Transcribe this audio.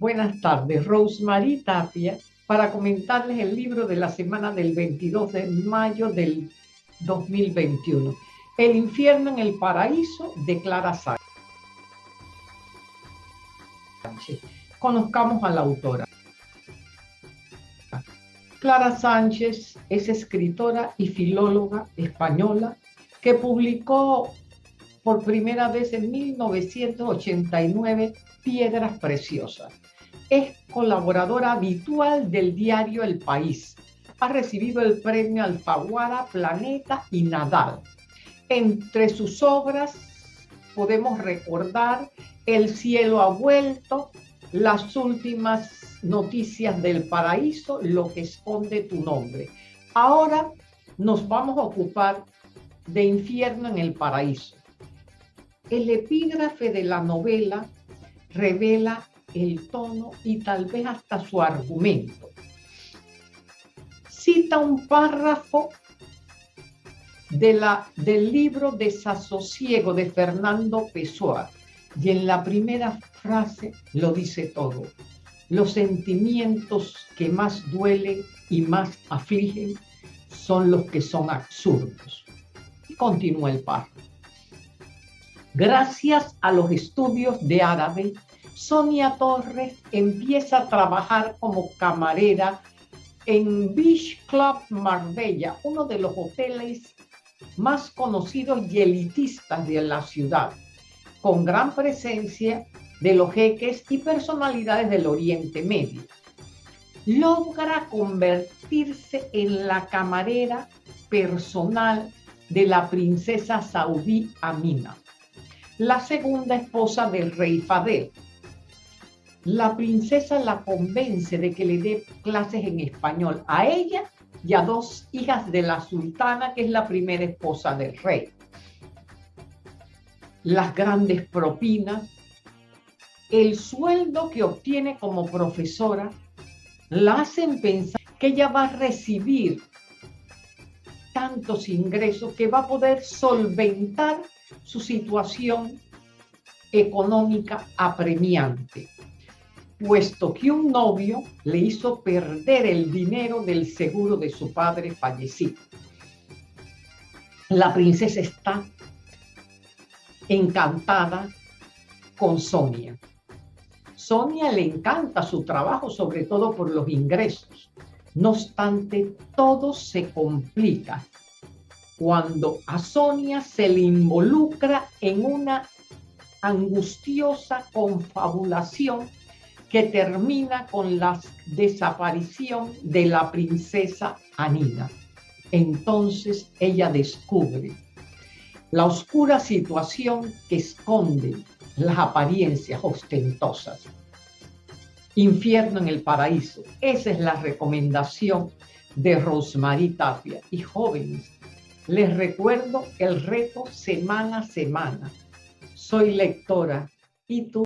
Buenas tardes, Rosemary Tapia, para comentarles el libro de la semana del 22 de mayo del 2021. El infierno en el paraíso de Clara Sánchez. Conozcamos a la autora. Clara Sánchez es escritora y filóloga española que publicó por primera vez en 1989 Piedras Preciosas es colaboradora habitual del diario El País. Ha recibido el premio Alfaguara, Planeta y Nadal. Entre sus obras podemos recordar El cielo ha vuelto, las últimas noticias del paraíso, lo que esconde tu nombre. Ahora nos vamos a ocupar de infierno en el paraíso. El epígrafe de la novela revela el tono y tal vez hasta su argumento. Cita un párrafo de la, del libro Desasosiego de Fernando Pessoa y en la primera frase lo dice todo. Los sentimientos que más duelen y más afligen son los que son absurdos. Y continúa el párrafo. Gracias a los estudios de árabe Sonia Torres empieza a trabajar como camarera en Beach Club Marbella, uno de los hoteles más conocidos y elitistas de la ciudad, con gran presencia de los jeques y personalidades del Oriente Medio. Logra convertirse en la camarera personal de la princesa saudí Amina, la segunda esposa del rey Fadel la princesa la convence de que le dé clases en español a ella y a dos hijas de la sultana, que es la primera esposa del rey. Las grandes propinas, el sueldo que obtiene como profesora, la hacen pensar que ella va a recibir tantos ingresos que va a poder solventar su situación económica apremiante puesto que un novio le hizo perder el dinero del seguro de su padre fallecido. La princesa está encantada con Sonia. Sonia le encanta su trabajo, sobre todo por los ingresos. No obstante, todo se complica cuando a Sonia se le involucra en una angustiosa confabulación que termina con la desaparición de la princesa Anina. Entonces ella descubre la oscura situación que esconde las apariencias ostentosas. Infierno en el paraíso. Esa es la recomendación de Rosemary Tapia. Y jóvenes, les recuerdo el reto semana a semana. Soy lectora y tú